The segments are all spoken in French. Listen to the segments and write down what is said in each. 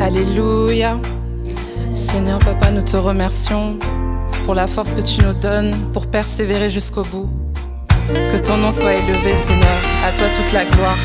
Alléluia. Seigneur Papa, nous te remercions pour la force que tu nous donnes pour persévérer jusqu'au bout. Que ton nom soit élevé, Seigneur. À toi toute la gloire.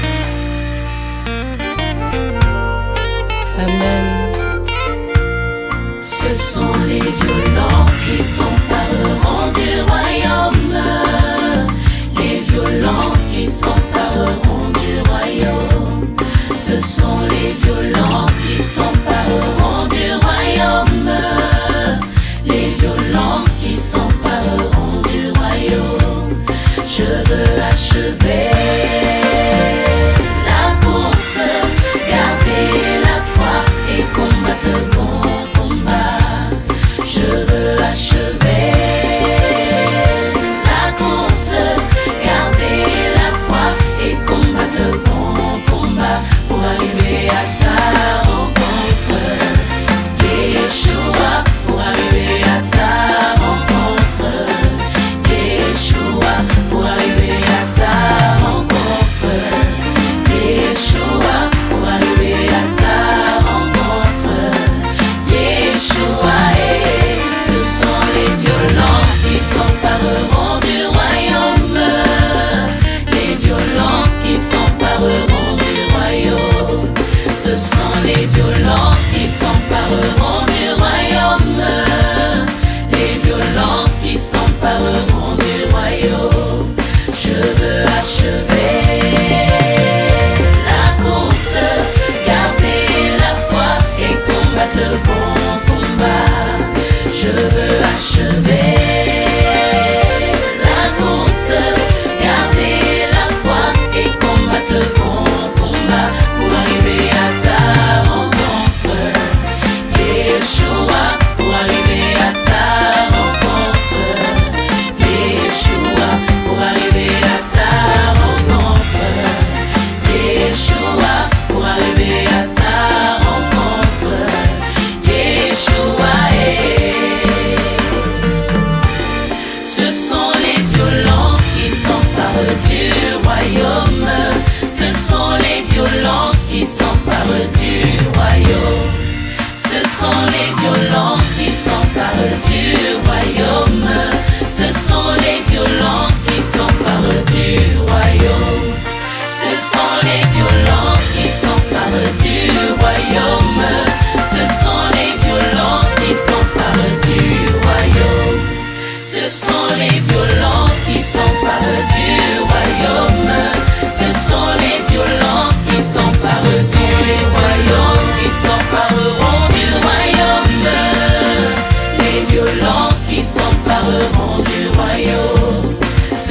Yeshua.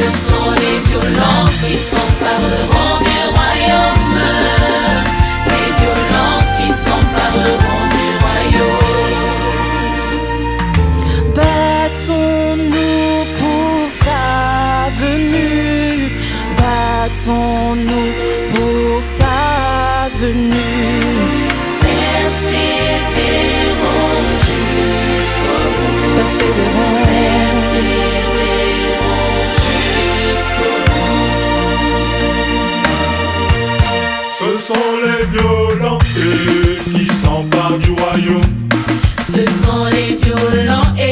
ce sont les violents qui s'empareront du royaume. Les violents qui s'empareront du royaume. Battons-nous pour sa venue. Battons-nous pour sa venue. Persévérons jusqu'au bout. Persévérons. qui s'emparent du royaume. Ce sont les violents et,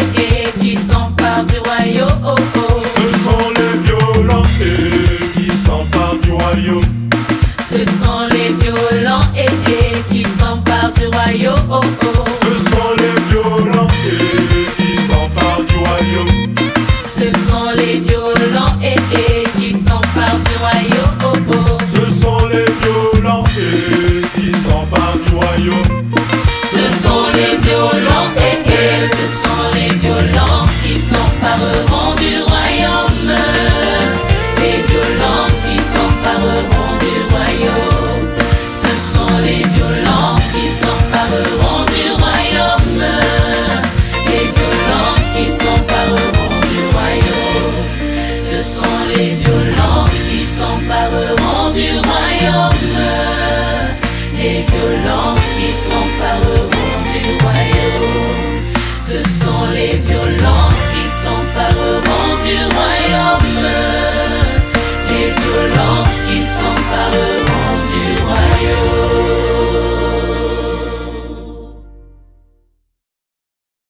qui s'emparent du royaume. Oh, oh. Ce sont les violents et qui s'emparent du royaume. Ce sont les violents et qui s'emparent du royaume. Oh, qui s'empareront du royaume. Ce sont les violents qui s'empareront du royaume.